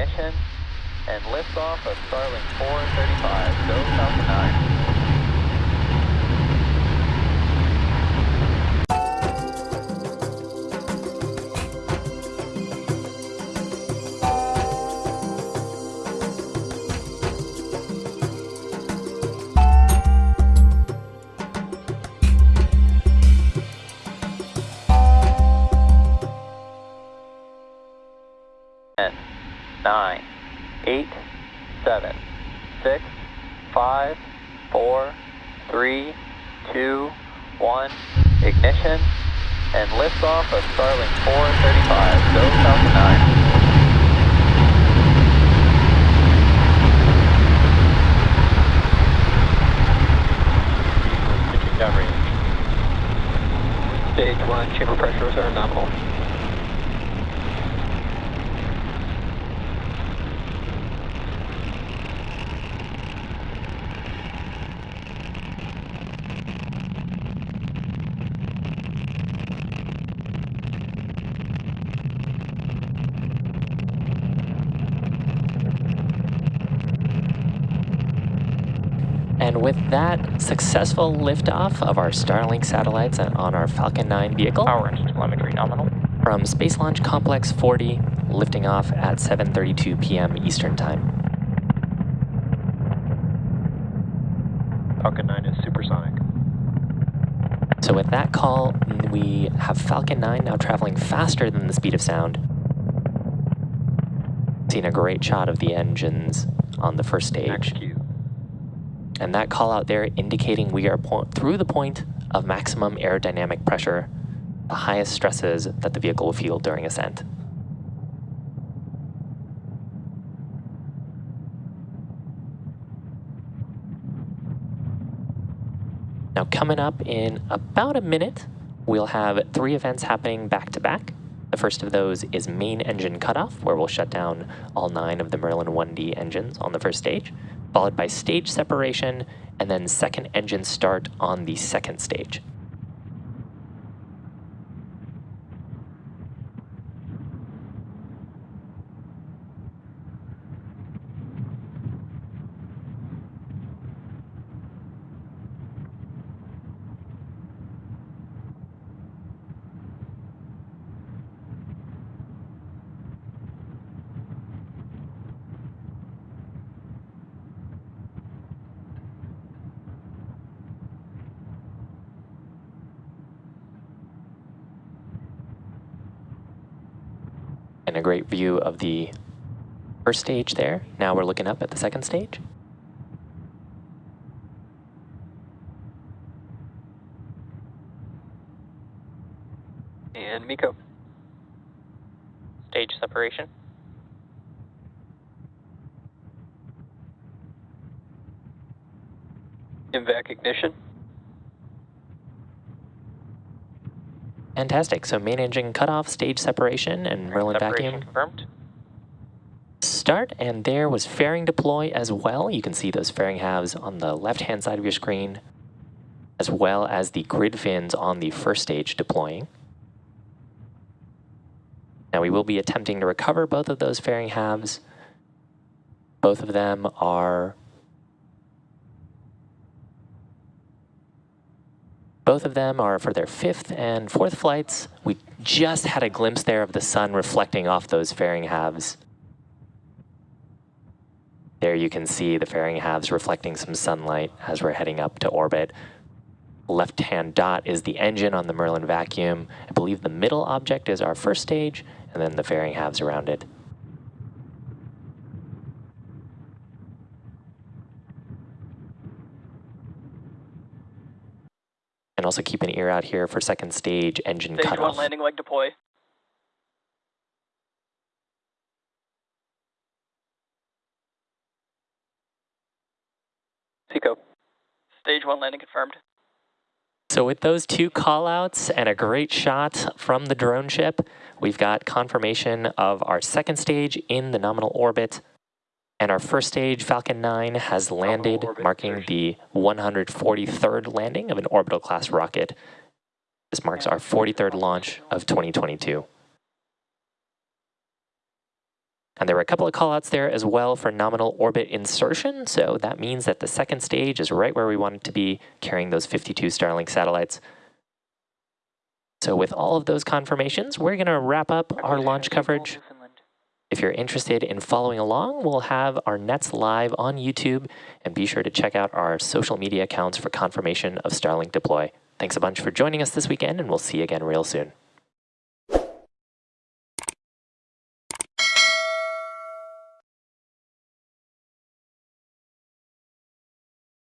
ignition and liftoff of Starlink 435. Go Falcon 9. Nine, eight, seven, six, five, four, three, two, one. Ignition and liftoff of Starlink 435. Go Falcon 9. Stage one, chamber pressures are nominal. And with that successful liftoff of our Starlink satellites on our Falcon 9 vehicle Power and telemetry nominal. from Space Launch Complex 40, lifting off at 7:32 p.m. Eastern Time. Falcon 9 is supersonic. So with that call, we have Falcon 9 now traveling faster than the speed of sound. Seeing a great shot of the engines on the first stage. And that call out there indicating we are through the point of maximum aerodynamic pressure, the highest stresses that the vehicle will feel during ascent. Now, coming up in about a minute, we'll have three events happening back to back. The first of those is main engine cutoff, where we'll shut down all nine of the Merlin 1D engines on the first stage, followed by stage separation, and then second engine start on the second stage. And a great view of the first stage there. Now we're looking up at the second stage. And MECO. Stage separation. MVAC ignition. Fantastic. So main engine cutoff, stage separation, and Merlin separation vacuum confirmed. start. And there was fairing deploy as well. You can see those fairing halves on the left-hand side of your screen, as well as the grid fins on the first stage deploying. Now we will be attempting to recover both of those fairing halves. Both of them are Both of them are for their fifth and fourth flights. We just had a glimpse there of the sun reflecting off those fairing halves. There you can see the fairing halves reflecting some sunlight as we're heading up to orbit. Left-hand dot is the engine on the Merlin vacuum. I believe the middle object is our first stage, and then the fairing halves around it. And also keep an ear out here for second stage engine Stage cutoff. one landing leg deploy. SECO. Stage one landing confirmed. So with those two callouts and a great shot from the drone ship, we've got confirmation of our second stage in the nominal orbit. And our first stage, Falcon 9, has landed, marking the 143rd landing of an orbital class rocket. This marks our 43rd launch of 2022. And there were a couple of callouts there as well for nominal orbit insertion. So that means that the second stage is right where we want it to be, carrying those 52 Starlink satellites. So with all of those confirmations, we're going to wrap up our launch coverage. If you're interested in following along, we'll have our nets live on YouTube, and be sure to check out our social media accounts for confirmation of Starlink deploy. Thanks a bunch for joining us this weekend, and we'll see you again real soon.